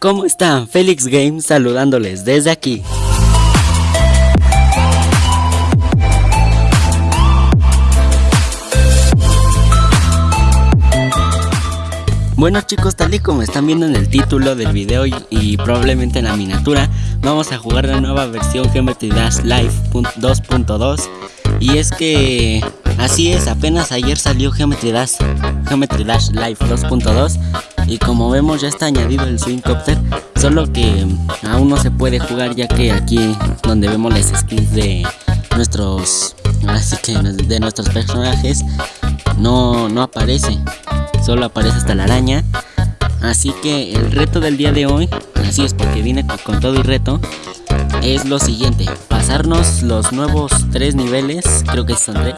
¿Cómo están? Felix Games saludándoles desde aquí. Bueno chicos, tal y como están viendo en el título del video y, probablemente en la miniatura, vamos a jugar la nueva versión Geometry Dash Live 2.2 y es que así es, apenas ayer salió Geometry Dash, Geometry Dash Live 2.2 y como vemos ya está añadido el Swing Copter, solo que aún no se puede jugar ya que aquí donde vemos las skins de nuestros, así que de nuestros personajes no, no aparece solo aparece hasta la araña. Así que el reto del día de hoy, así es porque vine con, todo y reto, es lo siguiente. Pasarnos los nuevos tres niveles, creo que son tres.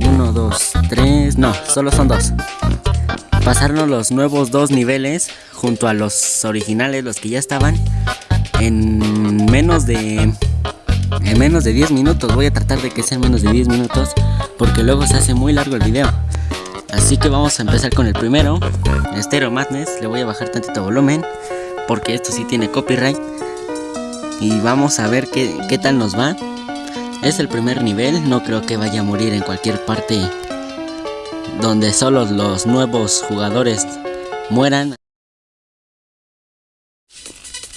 Uno, dos, tres, no, solo son dos. Pasarnos los nuevos dos niveles junto a los originales, los que ya estaban, en menos de... En menos de 10 minutos, voy a tratar de que sean menos de 10 minutos porque luego se hace muy largo el video. Así que vamos a empezar con el primero, Stereo Madness. Le voy a bajar tantito volumen porque esto sí tiene copyright. Y vamos a ver qué, qué tal nos va. Es el primer nivel, no creo que vaya a morir en cualquier parte donde solo los nuevos jugadores mueran.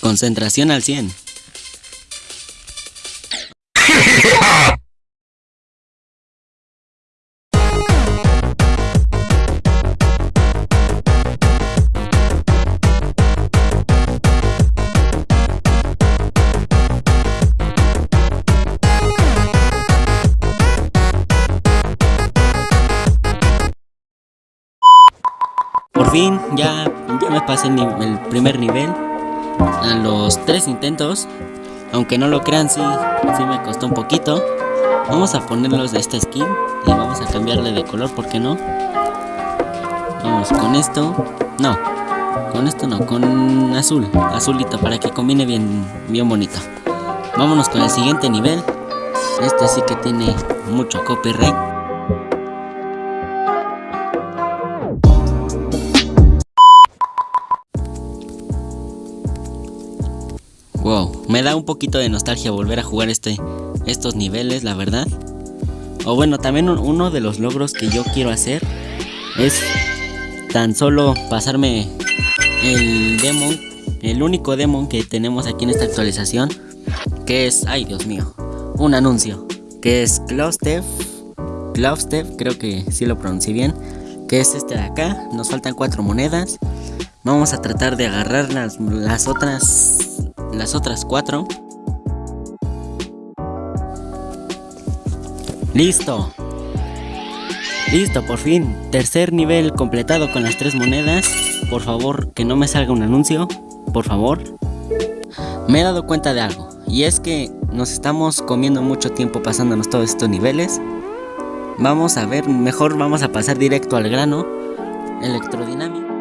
Concentración al 100. Por fin ya, ya me pasé el, primer nivel a los tres intentos. Aunque no lo crean, sí, sí me costó un poquito. Vamos a ponerlos de esta skin y vamos a cambiarle de color, ¿por qué no? Vamos con esto. No, con esto no, con azul, azulito, para que combine bien, bien bonito. Vámonos con el siguiente nivel. Este sí que tiene mucho copyright. Wow, me da un poquito de nostalgia volver a jugar este, estos niveles, la verdad. O bueno, también uno de los logros que yo quiero hacer es tan solo pasarme el demon, el único demon que tenemos aquí en esta actualización, que es, ay Dios mío, un anuncio, que es Cloudstep, Cloudstep, creo que sí lo pronuncié bien, que es este de acá, nos faltan cuatro monedas, vamos a tratar de agarrar las, las otras las otras cuatro. Listo. Listo, por fin. Tercer nivel completado con las tres monedas. Por favor, que no me salga un anuncio. Por favor. Me he dado cuenta de algo. Y es que nos estamos comiendo mucho tiempo pasándonos todos estos niveles. Vamos a ver, mejor vamos a pasar directo al grano. Electrodinámico.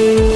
you.